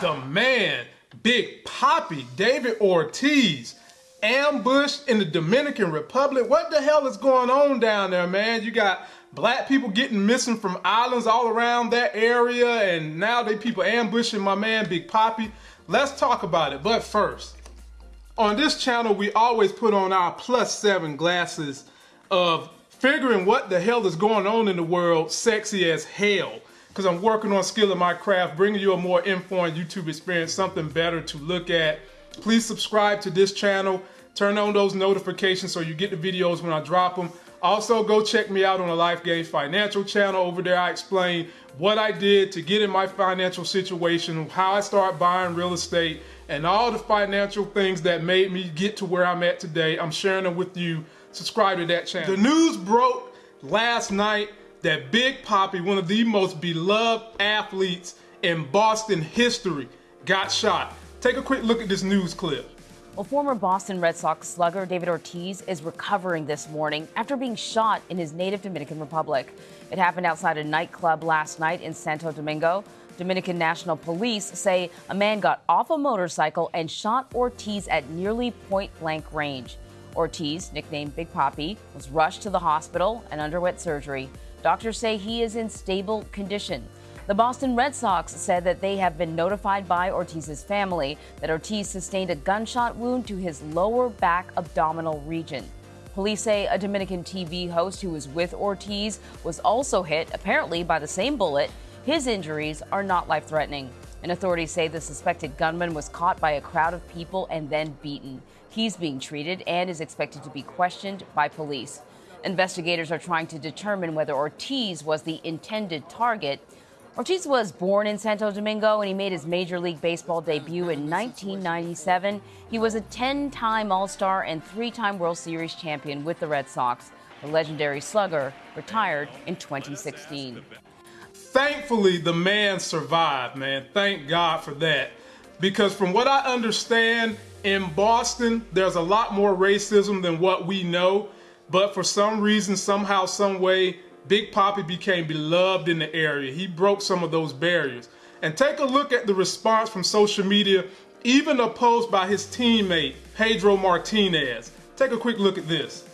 the man, Big Papi, David Ortiz, ambushed in the Dominican Republic. What the hell is going on down there, man? You got black people getting missing from islands all around that area, and now they people ambushing my man, Big Papi. Let's talk about it. But first, on this channel, we always put on our plus seven glasses of figuring what the hell is going on in the world sexy as hell because I'm working on skill in my craft, bringing you a more informed YouTube experience, something better to look at. Please subscribe to this channel. Turn on those notifications so you get the videos when I drop them. Also, go check me out on the Life Gains Financial channel. Over there, I explain what I did to get in my financial situation, how I started buying real estate, and all the financial things that made me get to where I'm at today. I'm sharing them with you. Subscribe to that channel. The news broke last night that Big Papi, one of the most beloved athletes in Boston history, got shot. Take a quick look at this news clip. Well, former Boston Red Sox slugger David Ortiz is recovering this morning after being shot in his native Dominican Republic. It happened outside a nightclub last night in Santo Domingo. Dominican National Police say a man got off a motorcycle and shot Ortiz at nearly point blank range. Ortiz, nicknamed Big Papi, was rushed to the hospital and underwent surgery. Doctors say he is in stable condition. The Boston Red Sox said that they have been notified by Ortiz's family that Ortiz sustained a gunshot wound to his lower back abdominal region. Police say a Dominican TV host who was with Ortiz was also hit, apparently by the same bullet. His injuries are not life threatening. And authorities say the suspected gunman was caught by a crowd of people and then beaten. He's being treated and is expected to be questioned by police. Investigators are trying to determine whether Ortiz was the intended target. Ortiz was born in Santo Domingo and he made his Major League Baseball debut in 1997. He was a 10 time All Star and three time World Series champion with the Red Sox. The legendary slugger retired in 2016. Thankfully, the man survived, man. Thank God for that. Because from what I understand, in Boston, there's a lot more racism than what we know. But for some reason, somehow, some way, Big Papi became beloved in the area. He broke some of those barriers. And take a look at the response from social media, even a post by his teammate, Pedro Martinez. Take a quick look at this.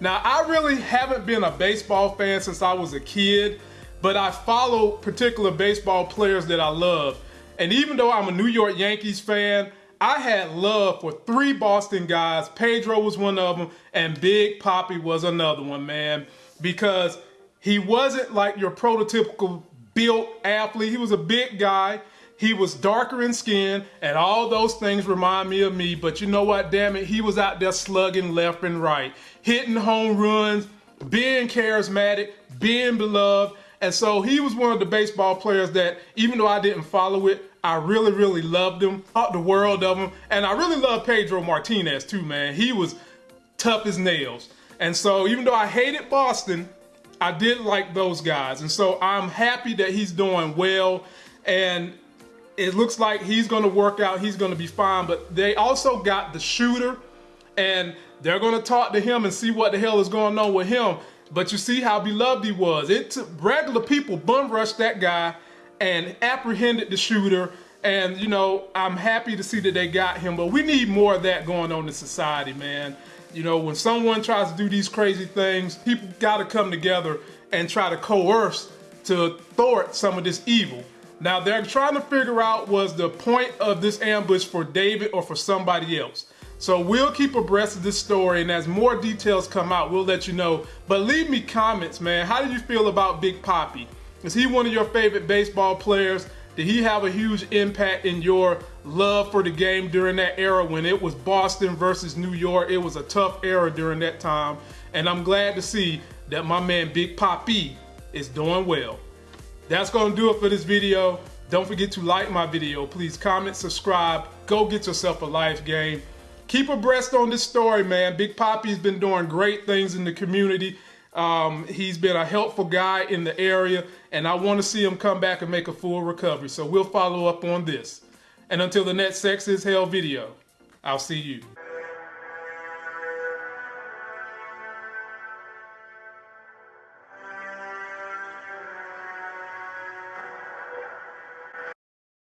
Now, I really haven't been a baseball fan since I was a kid, but I follow particular baseball players that I love. And even though I'm a New York Yankees fan, I had love for three Boston guys. Pedro was one of them, and Big Papi was another one, man, because he wasn't like your prototypical built athlete. He was a big guy. He was darker in skin, and all those things remind me of me. But you know what, damn it, he was out there slugging left and right, hitting home runs, being charismatic, being beloved. And so he was one of the baseball players that, even though I didn't follow it, I really, really loved him, thought the world of him. And I really love Pedro Martinez too, man. He was tough as nails. And so even though I hated Boston, I did like those guys. And so I'm happy that he's doing well. And it looks like he's going to work out. He's going to be fine. But they also got the shooter, and they're going to talk to him and see what the hell is going on with him. But you see how beloved he was. It took regular people bum rushed that guy and apprehended the shooter. And, you know, I'm happy to see that they got him. But we need more of that going on in society, man. You know, when someone tries to do these crazy things, people got to come together and try to coerce to thwart some of this evil. Now they're trying to figure out was the point of this ambush for David or for somebody else. So we'll keep abreast of this story and as more details come out, we'll let you know. But leave me comments, man. How do you feel about Big Papi? Is he one of your favorite baseball players? Did he have a huge impact in your love for the game during that era when it was Boston versus New York? It was a tough era during that time. And I'm glad to see that my man Big Papi is doing well. That's going to do it for this video. Don't forget to like my video. Please comment, subscribe. Go get yourself a life game. Keep abreast on this story, man. Big Papi's been doing great things in the community. Um, he's been a helpful guy in the area, and I want to see him come back and make a full recovery. So we'll follow up on this. And until the next Sex is Hell video, I'll see you.